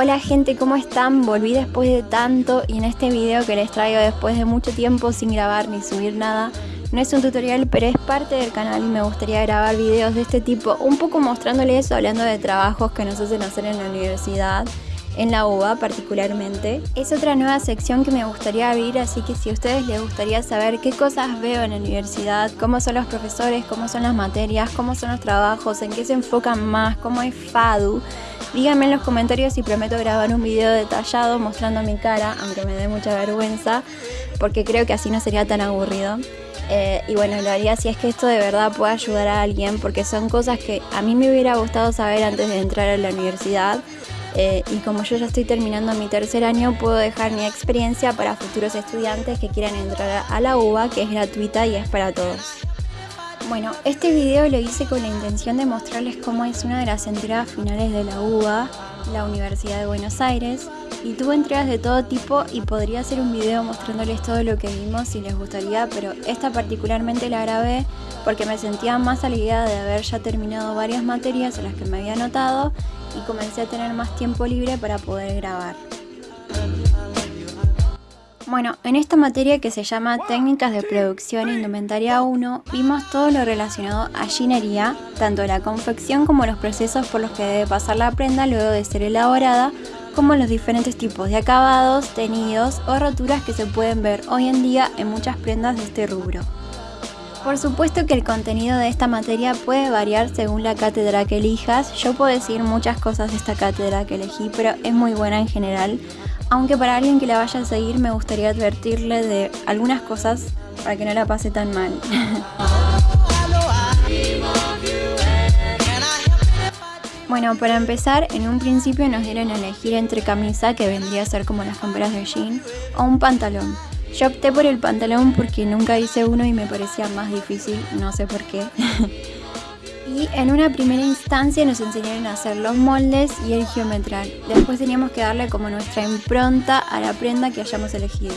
Hola gente, ¿cómo están? Volví después de tanto y en este video que les traigo después de mucho tiempo sin grabar ni subir nada no es un tutorial, pero es parte del canal y me gustaría grabar videos de este tipo, un poco mostrándoles, hablando de trabajos que nos hacen hacer en la universidad, en la UBA particularmente. Es otra nueva sección que me gustaría abrir, así que si a ustedes les gustaría saber qué cosas veo en la universidad, cómo son los profesores, cómo son las materias, cómo son los trabajos, en qué se enfocan más, cómo es FADU, díganme en los comentarios y prometo grabar un video detallado mostrando mi cara, aunque me dé mucha vergüenza, porque creo que así no sería tan aburrido. Eh, y bueno, lo haría si es que esto de verdad puede ayudar a alguien, porque son cosas que a mí me hubiera gustado saber antes de entrar a la universidad. Eh, y como yo ya estoy terminando mi tercer año, puedo dejar mi experiencia para futuros estudiantes que quieran entrar a la UBA, que es gratuita y es para todos. Bueno, este video lo hice con la intención de mostrarles cómo es una de las entregas finales de la UBA, la Universidad de Buenos Aires, y tuve entregas de todo tipo y podría hacer un video mostrándoles todo lo que vimos si les gustaría, pero esta particularmente la grabé porque me sentía más aliviada de haber ya terminado varias materias en las que me había anotado y comencé a tener más tiempo libre para poder grabar. Bueno, en esta materia que se llama Técnicas de Producción Indumentaria 1, vimos todo lo relacionado a ginería, tanto la confección como los procesos por los que debe pasar la prenda luego de ser elaborada, como los diferentes tipos de acabados, tenidos o roturas que se pueden ver hoy en día en muchas prendas de este rubro. Por supuesto que el contenido de esta materia puede variar según la cátedra que elijas, yo puedo decir muchas cosas de esta cátedra que elegí, pero es muy buena en general, aunque para alguien que la vaya a seguir me gustaría advertirle de algunas cosas para que no la pase tan mal. Bueno, para empezar, en un principio nos dieron a elegir entre camisa, que vendría a ser como las camperas de jean, o un pantalón. Yo opté por el pantalón porque nunca hice uno y me parecía más difícil, no sé por qué. Y en una primera instancia nos enseñaron a hacer los moldes y el geometral. Después teníamos que darle como nuestra impronta a la prenda que hayamos elegido.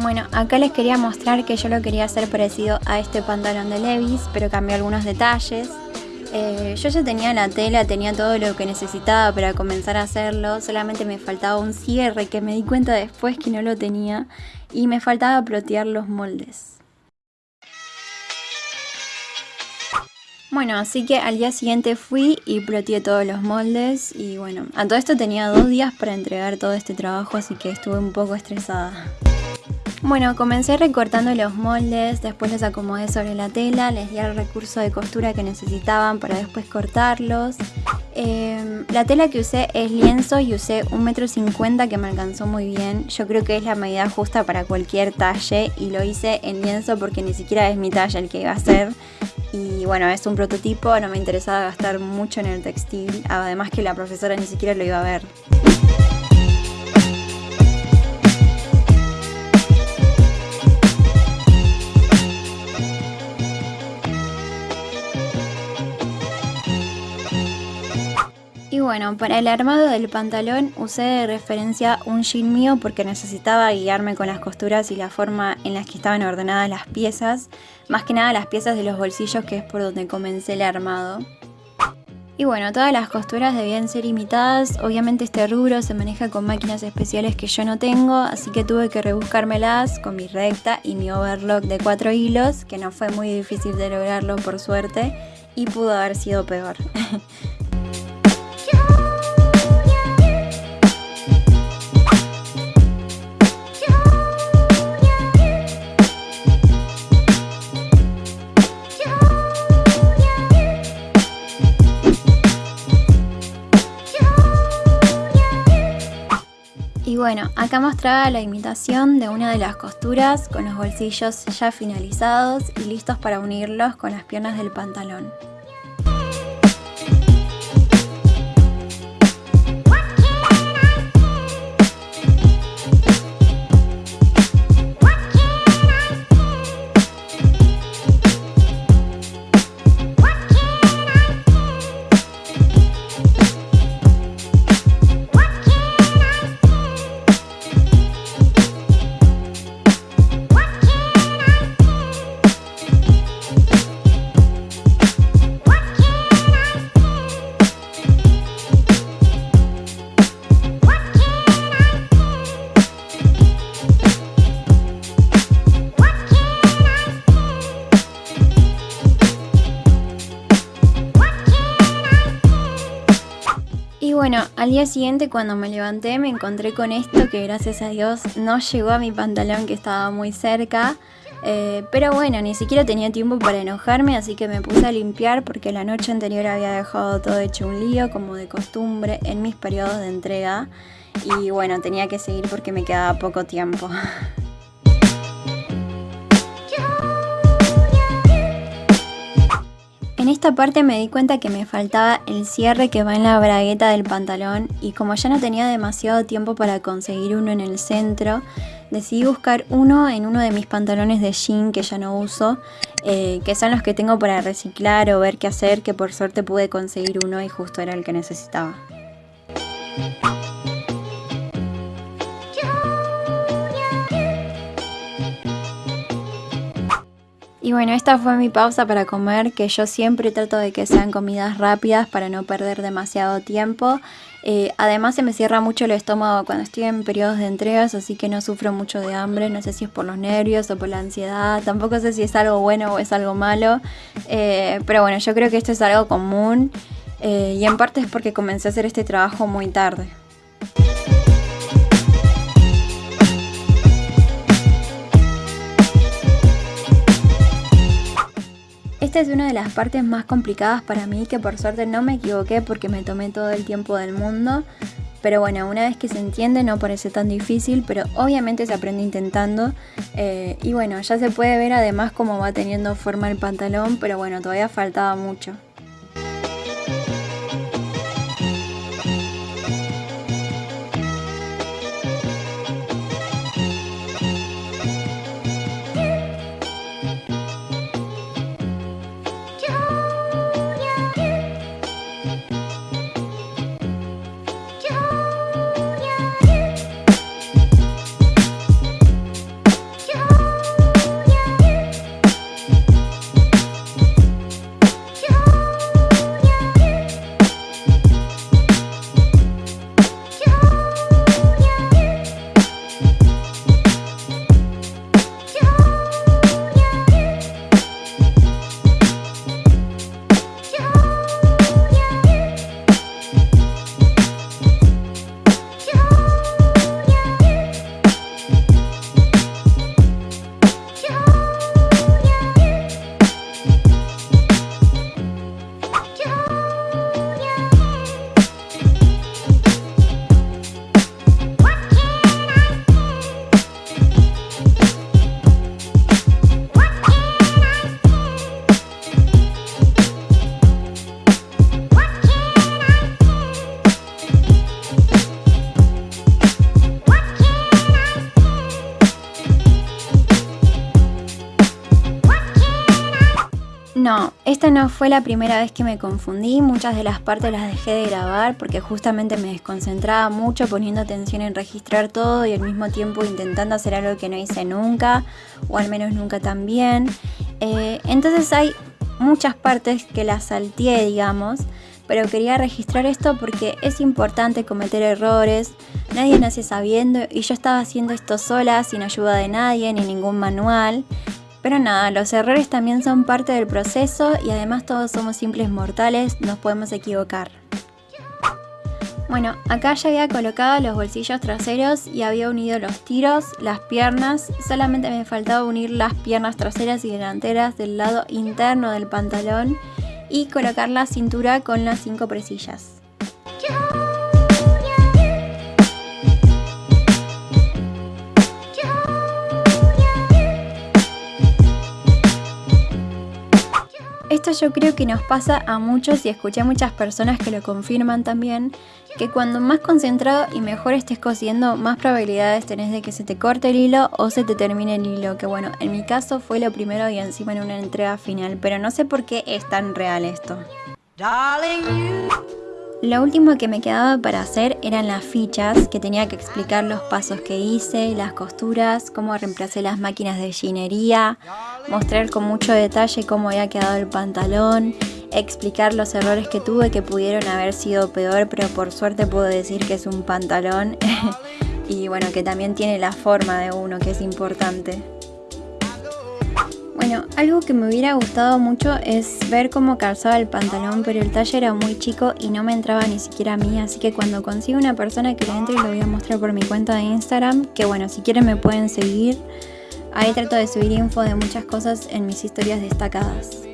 Bueno, acá les quería mostrar que yo lo quería hacer parecido a este pantalón de Levis, pero cambié algunos detalles. Eh, yo ya tenía la tela, tenía todo lo que necesitaba para comenzar a hacerlo, solamente me faltaba un cierre que me di cuenta después que no lo tenía y me faltaba plotear los moldes. Bueno, así que al día siguiente fui y ploteé todos los moldes y bueno, a todo esto tenía dos días para entregar todo este trabajo así que estuve un poco estresada. Bueno, comencé recortando los moldes, después los acomodé sobre la tela, les di el recurso de costura que necesitaban para después cortarlos. Em, la tela que usé es lienzo y usé un metro cincuenta que me alcanzó muy bien. Yo creo que es la medida justa para cualquier talle y lo hice en lienzo porque ni siquiera es mi talla el que iba a hacer. Y bueno, es un prototipo, no me interesaba gastar mucho en el textil, además que la profesora ni siquiera lo iba a ver. Y bueno, para el armado del pantalón usé de referencia un jean mío porque necesitaba guiarme con las costuras y la forma en las que estaban ordenadas las piezas, más que nada las piezas de los bolsillos que es por donde comencé el armado. Y bueno, todas las costuras debían ser imitadas, obviamente este rubro se maneja con máquinas especiales que yo no tengo, así que tuve que rebuscármelas con mi recta y mi overlock de cuatro hilos, que no fue muy difícil de lograrlo por suerte, y pudo haber sido peor. Y bueno, acá mostraba la imitación de una de las costuras con los bolsillos ya finalizados y listos para unirlos con las piernas del pantalón. Al día siguiente cuando me levanté me encontré con esto que gracias a Dios no llegó a mi pantalón que estaba muy cerca. Eh, pero bueno, ni siquiera tenía tiempo para enojarme, así que me puse a limpiar porque la noche anterior había dejado todo hecho un lío, como de costumbre, en mis periodos de entrega. Y bueno, tenía que seguir porque me quedaba poco tiempo. En esta parte me di cuenta que me faltaba el cierre que va en la bragueta del pantalón y como ya no tenía demasiado tiempo para conseguir uno en el centro, decidí buscar uno en uno de mis pantalones de jean que ya no uso, eh, que son los que tengo para reciclar o ver qué hacer, que por suerte pude conseguir uno y justo era el que necesitaba. Y bueno, esta fue mi pausa para comer, que yo siempre trato de que sean comidas rápidas para no perder demasiado tiempo. Eh, además se me cierra mucho el estómago cuando estoy en periodos de entregas, así que no sufro mucho de hambre, no sé si es por los nervios o por la ansiedad, tampoco sé si es algo bueno o es algo malo, eh, pero bueno, yo creo que esto es algo común eh, y en parte es porque comencé a hacer este trabajo muy tarde. Es una de las partes más complicadas para mí que por suerte no me equivoqué porque me tomé todo el tiempo del mundo. Pero bueno, una vez que se entiende no parece tan difícil, pero obviamente se aprende intentando. Eh, y bueno, ya se puede ver además cómo va teniendo forma el pantalón, pero bueno, todavía faltaba mucho. Esta no fue la primera vez que me confundí, muchas de las partes las dejé de grabar porque justamente me desconcentraba mucho poniendo atención en registrar todo y al mismo tiempo intentando hacer algo que no hice nunca, o al menos nunca tan bien. Eh, entonces hay muchas partes que las salteé, digamos, pero quería registrar esto porque es importante cometer errores, nadie nace sabiendo y yo estaba haciendo esto sola, sin ayuda de nadie ni ningún manual. Pero nada, los errores también son parte del proceso y además todos somos simples mortales, nos podemos equivocar. Bueno, acá ya había colocado los bolsillos traseros y había unido los tiros, las piernas, solamente me faltaba unir las piernas traseras y delanteras del lado interno del pantalón y colocar la cintura con las cinco presillas. Esto yo creo que nos pasa a muchos y escuché a muchas personas que lo confirman también, que cuando más concentrado y mejor estés cosiendo, más probabilidades tenés de que se te corte el hilo o se te termine el hilo, que bueno, en mi caso fue lo primero y encima en una entrega final, pero no sé por qué es tan real esto. Lo último que me quedaba para hacer eran las fichas, que tenía que explicar los pasos que hice, las costuras, cómo reemplacé las máquinas de ginería, mostrar con mucho detalle cómo había quedado el pantalón, explicar los errores que tuve que pudieron haber sido peor, pero por suerte puedo decir que es un pantalón y bueno, que también tiene la forma de uno, que es importante. Bueno, algo que me hubiera gustado mucho es ver cómo calzaba el pantalón, pero el talle era muy chico y no me entraba ni siquiera a mí, así que cuando consiga una persona que le entre lo voy a mostrar por mi cuenta de Instagram, que bueno, si quieren me pueden seguir. Ahí trato de subir info de muchas cosas en mis historias destacadas.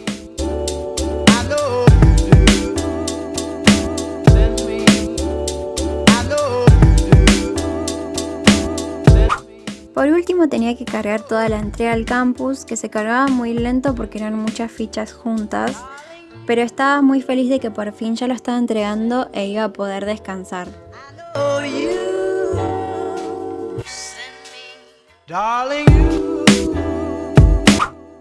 Tenía que cargar toda la entrega al campus, que se cargaba muy lento porque eran muchas fichas juntas, pero estaba muy feliz de que por fin ya lo estaba entregando e iba a poder descansar.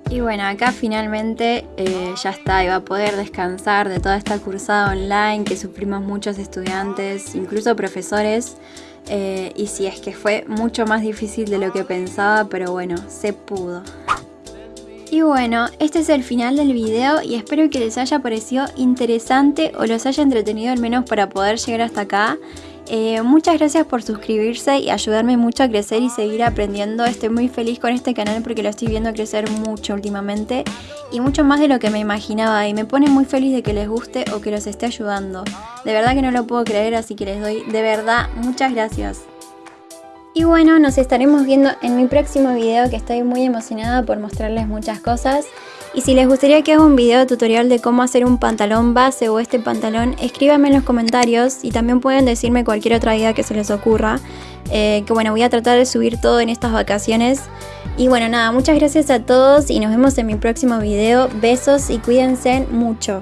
Y bueno, acá finalmente eh, ya está, iba a poder descansar de toda esta cursada online que sufrimos muchos estudiantes, incluso profesores. Eh, y si es que fue mucho más difícil de lo que pensaba, pero bueno, se pudo. Y bueno, este es el final del video y espero que les haya parecido interesante o los haya entretenido al menos para poder llegar hasta acá. Eh, muchas gracias por suscribirse y ayudarme mucho a crecer y seguir aprendiendo. Estoy muy feliz con este canal porque lo estoy viendo crecer mucho últimamente y mucho más de lo que me imaginaba y me pone muy feliz de que les guste o que los esté ayudando. De verdad que no lo puedo creer así que les doy de verdad muchas gracias. Y bueno, nos estaremos viendo en mi próximo video que estoy muy emocionada por mostrarles muchas cosas. Y si les gustaría que haga un video tutorial de cómo hacer un pantalón base o este pantalón, escríbanme en los comentarios y también pueden decirme cualquier otra idea que se les ocurra. Eh, que bueno, voy a tratar de subir todo en estas vacaciones. Y bueno, nada, muchas gracias a todos y nos vemos en mi próximo video. Besos y cuídense mucho.